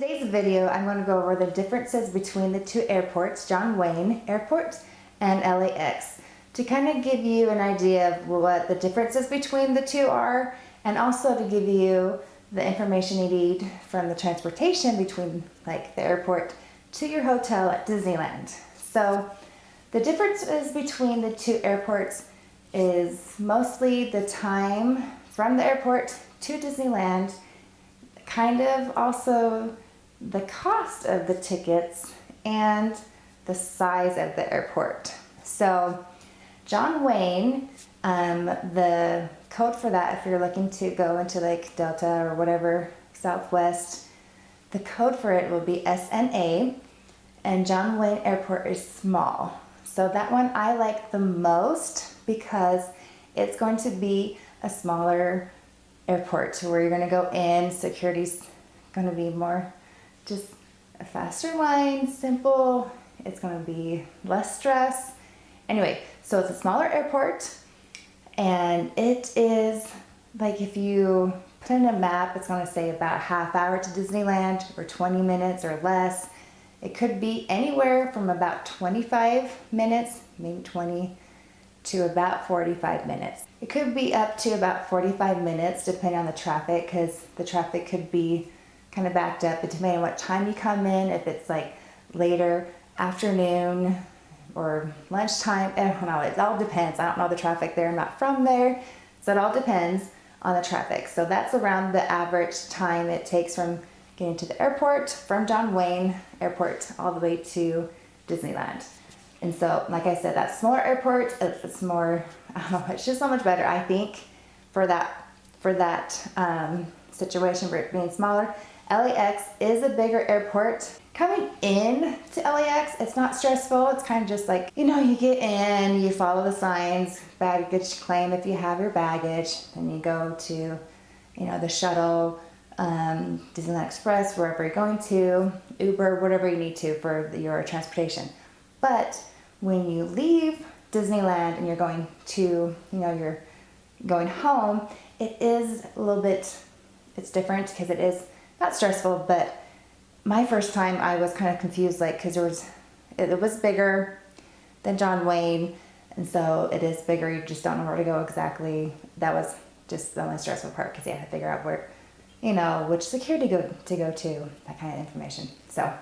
today's video, I'm going to go over the differences between the two airports, John Wayne Airport and LAX, to kind of give you an idea of what the differences between the two are, and also to give you the information you need from the transportation between like the airport to your hotel at Disneyland. So the differences between the two airports is mostly the time from the airport to Disneyland, kind of also the cost of the tickets and the size of the airport. So John Wayne, um, the code for that, if you're looking to go into like Delta or whatever, Southwest, the code for it will be SNA and John Wayne Airport is small. So that one I like the most because it's going to be a smaller airport to where you're going to go in, security's going to be more just a faster line, simple. It's to be less stress. Anyway, so it's a smaller airport and it is like if you put in a map, it's to say about half hour to Disneyland or 20 minutes or less. It could be anywhere from about 25 minutes, maybe 20 to about 45 minutes. It could be up to about 45 minutes depending on the traffic because the traffic could be kind of backed up but depending on what time you come in, if it's like later afternoon or lunchtime, I don't know, it all depends. I don't know the traffic there, I'm not from there, so it all depends on the traffic. So that's around the average time it takes from getting to the airport, from John Wayne Airport all the way to Disneyland. And so, like I said, that smaller airport, it's more, I don't know, it's just so much better, I think, for that, for that um, situation, for it being smaller. LAX is a bigger airport. Coming in to LAX, it's not stressful. It's kind of just like, you know, you get in, you follow the signs, baggage claim if you have your baggage, then you go to, you know, the shuttle, um, Disneyland Express, wherever you're going to, Uber, whatever you need to for your transportation. But when you leave Disneyland and you're going to, you know, you're going home, it is a little bit, it's different because it is not stressful, but my first time I was kind of confused, like, because there was, it, it was bigger than John Wayne, and so it is bigger. You just don't know where to go exactly. That was just the only stressful part because you had to figure out where, you know, which security go to go to, that kind of information. So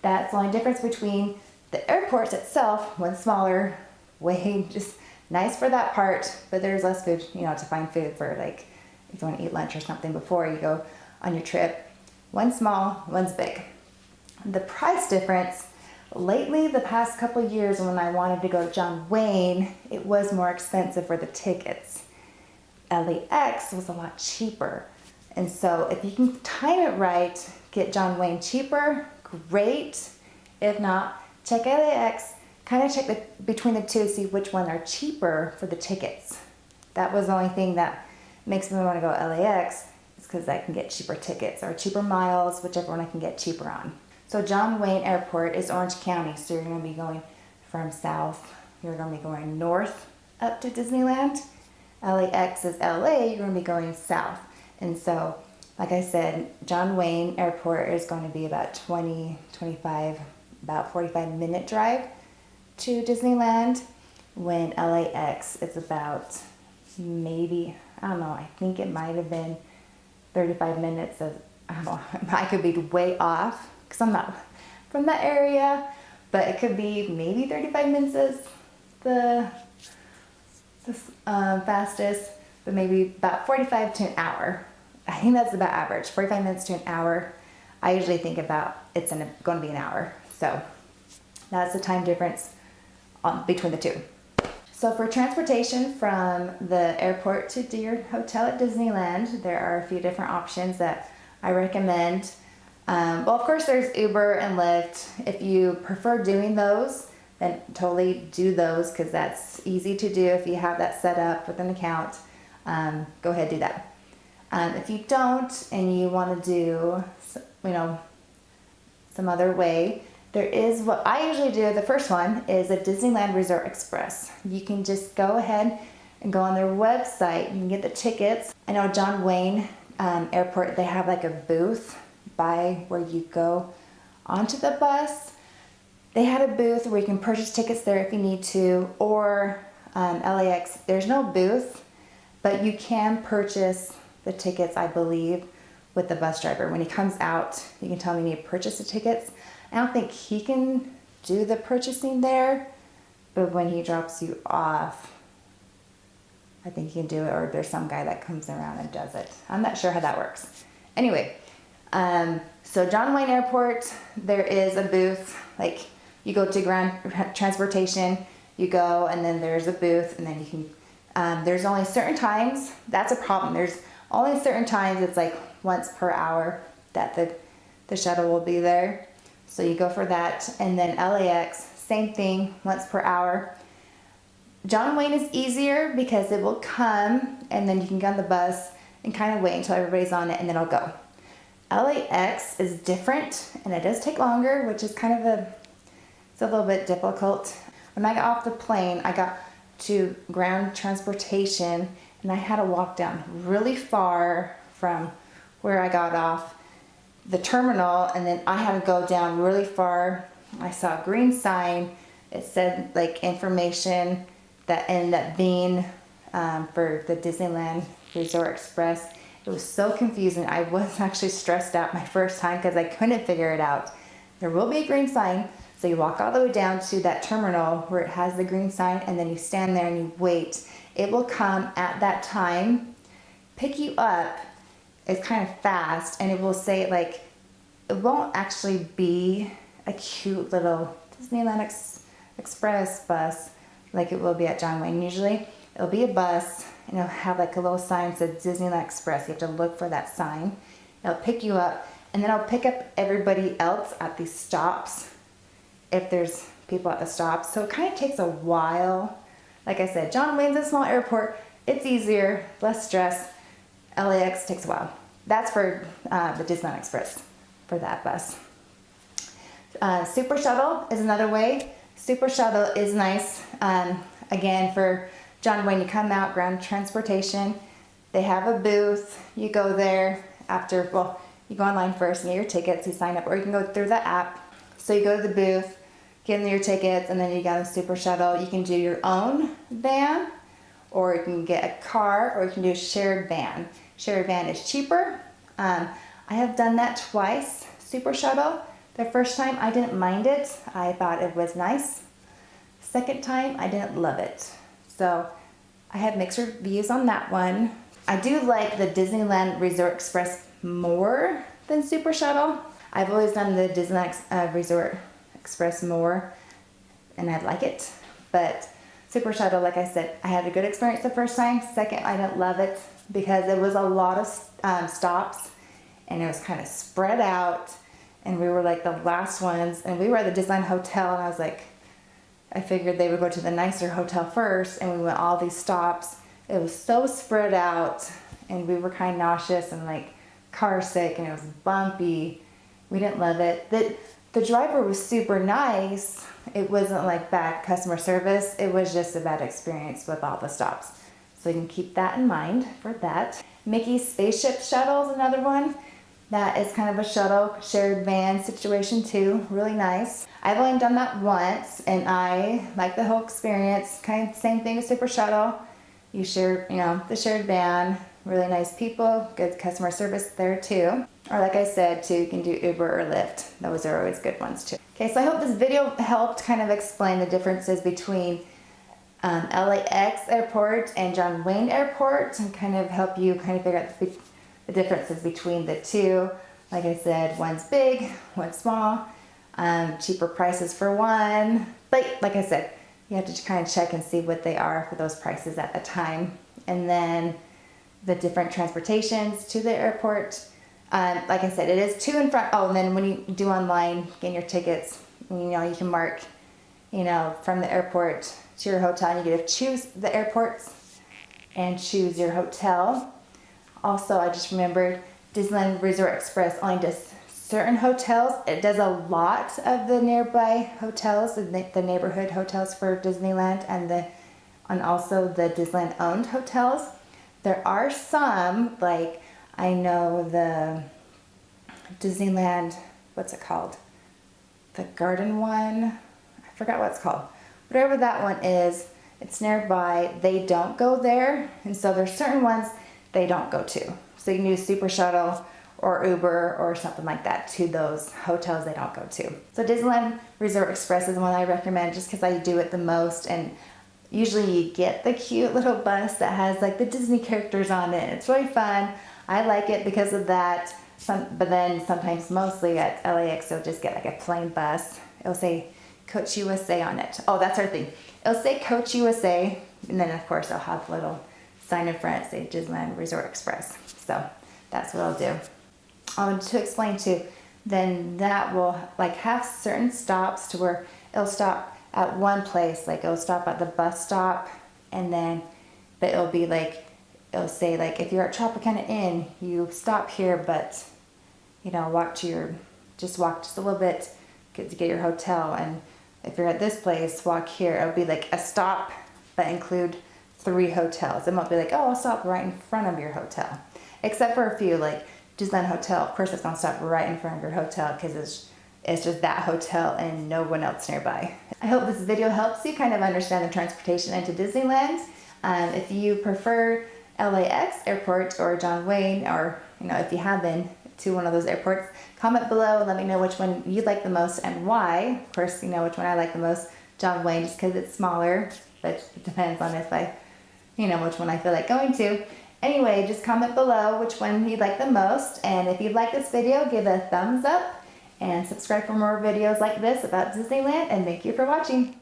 that's the only difference between the airport itself, one smaller, way just nice for that part, but there's less food, you know, to find food for like if you want to eat lunch or something before you go on your trip. One small, one's big. The price difference, lately the past couple years when I wanted to go to John Wayne, it was more expensive for the tickets. LAX was a lot cheaper. And so if you can time it right, get John Wayne cheaper, great. If not, check LAX, kind of check the, between the two, see which one are cheaper for the tickets. That was the only thing that makes me want to go LAX because I can get cheaper tickets or cheaper miles, whichever one I can get cheaper on. So John Wayne Airport is Orange County, so you're going to be going from south, you're going to be going north up to Disneyland. LAX is LA, you're going to be going south. And so, like I said, John Wayne Airport is going to be about 20, 25, about 45 minute drive to Disneyland when LAX is about maybe, I don't know, I think it might have been 35 minutes of, I could be way off because I'm not from that area, but it could be maybe 35 minutes is the, the uh, fastest, but maybe about 45 to an hour. I think that's about average, 45 minutes to an hour. I usually think about it's going to be an hour. So that's the time difference on, between the two. So for transportation from the airport to your hotel at Disneyland, there are a few different options that I recommend. Um, well, of course, there's Uber and Lyft. If you prefer doing those, then totally do those because that's easy to do if you have that set up with an account. Um, go ahead, do that. Um, if you don't and you want to do, you know, some other way, there is what I usually do, the first one is a Disneyland Resort Express. You can just go ahead and go on their website. Can get the tickets. I know John Wayne um, Airport, they have like a booth by where you go onto the bus. They had a booth where you can purchase tickets there if you need to, or um, LAX, there's no booth, but you can purchase the tickets, I believe, with the bus driver. When he comes out, you can tell him you need to purchase the tickets. I don't think he can do the purchasing there, but when he drops you off, I think he can do it, or there's some guy that comes around and does it. I'm not sure how that works. Anyway, um, so John Wayne Airport, there is a booth, like you go to ground transportation, you go and then there's a booth and then you can, um, there's only certain times, that's a problem. There's only certain times, it's like once per hour that the, the shuttle will be there. So you go for that. And then LAX, same thing, once per hour. John Wayne is easier because it will come and then you can get on the bus and kind of wait until everybody's on it and then it'll go. LAX is different and it does take longer, which is kind of a, it's a little bit difficult. When I got off the plane, I got to ground transportation and I had to walk down really far from where I got off the terminal and then I had to go down really far. I saw a green sign. It said like information that ended up being um, for the Disneyland Resort Express. It was so confusing. I was actually stressed out my first time because I couldn't figure it out. There will be a green sign. So you walk all the way down to that terminal where it has the green sign and then you stand there and you wait. It will come at that time, pick you up. It's kind of fast and it will say like, it won't actually be a cute little Disneyland Ex Express bus like it will be at John Wayne usually. It'll be a bus and it'll have like a little sign that says Disneyland Express. You have to look for that sign. It'll pick you up and then I'll pick up everybody else at these stops if there's people at the stops. So it kind of takes a while. Like I said, John Wayne's a small airport. It's easier, less stress. LAX takes a while. That's for uh, the Disneyland Express, for that bus. Uh, Super Shuttle is another way. Super Shuttle is nice. Um, again, for John Wayne, you come out, ground transportation. They have a booth. You go there after, well, you go online first and get your tickets, you sign up, or you can go through the app. So you go to the booth, get in your tickets, and then you got a super shuttle. You can do your own van, or you can get a car, or you can do a shared van. Shared van is cheaper. Um, I have done that twice, super shuttle. The first time I didn't mind it. I thought it was nice. Second time I didn't love it. So I have mixed reviews on that one. I do like the Disneyland Resort Express more than Super Shuttle. I've always done the Disneyland uh, Resort Express more and I like it. But Super Shuttle, like I said, I had a good experience the first time. Second, I didn't love it because it was a lot of um, stops and it was kind of spread out and we were like the last ones and we were at the Disneyland Hotel and I was like, I figured they would go to the nicer hotel first and we went all these stops. It was so spread out and we were kind of nauseous and like car sick and it was bumpy. We didn't love it. The, the driver was super nice. It wasn't like bad customer service. It was just a bad experience with all the stops. So you can keep that in mind for that. Mickey's Spaceship Shuttle is another one. That is kind of a shuttle shared van situation too. Really nice. I've only done that once and I like the whole experience. Kind of same thing as Super Shuttle. You share, you know, the shared van, really nice people, good customer service there too. Or like I said too, you can do Uber or Lyft. Those are always good ones too. Okay, so I hope this video helped kind of explain the differences between um, LAX airport and John Wayne airport and kind of help you kind of figure out the, the differences between the two. Like I said, one's big, one's small, um, cheaper prices for one. But like I said, you have to kind of check and see what they are for those prices at the time. And then the different transportations to the airport. Um, like I said, it is two in front. Oh, and then when you do online, getting your tickets, you know, you can mark, you know, from the airport to your hotel. And You get to choose the airports and choose your hotel. Also, I just remembered Disneyland Resort Express only does certain hotels. It does a lot of the nearby hotels, the, the neighborhood hotels for Disneyland and the and also the Disneyland owned hotels. There are some, like I know the Disneyland, what's it called? The garden one? I forgot what it's called. Whatever that one is, it's nearby. They don't go there. And so there's certain ones they don't go to. So you can use Super Shuttle or Uber or something like that to those hotels they don't go to. So Disneyland Resort Express is the one I recommend just because I do it the most and usually you get the cute little bus that has like the Disney characters on it. It's really fun. I like it because of that. Some, but then sometimes mostly at LAX you'll just get like a plain bus. It'll say Coach USA on it. Oh, that's our thing. It'll say Coach USA and then of course I'll have a little sign in front say Disneyland Resort Express. So that's what I'll do. Um, to explain too, then that will like have certain stops to where it'll stop at one place, like it'll stop at the bus stop and then, but it'll be like, it'll say like, if you're at Tropicana Inn, you stop here, but you know, walk to your, just walk just a little bit get to get your hotel. And if you're at this place, walk here. It'll be like a stop, but include three hotels. It won't be like, oh, I'll stop right in front of your hotel. Except for a few, like Disneyland Hotel, of course it's gonna stop right in front of your hotel because it's, it's just that hotel and no one else nearby. I hope this video helps you kind of understand the transportation into Disneyland. Um, if you prefer LAX airport or John Wayne, or you know, if you have been to one of those airports, comment below and let me know which one you like the most and why. Of course, you know which one I like the most, John Wayne, just because it's smaller, but it depends on if I, you know, which one I feel like going to. Anyway, just comment below which one you like the most. And if you like this video, give a thumbs up and subscribe for more videos like this about Disneyland. And thank you for watching.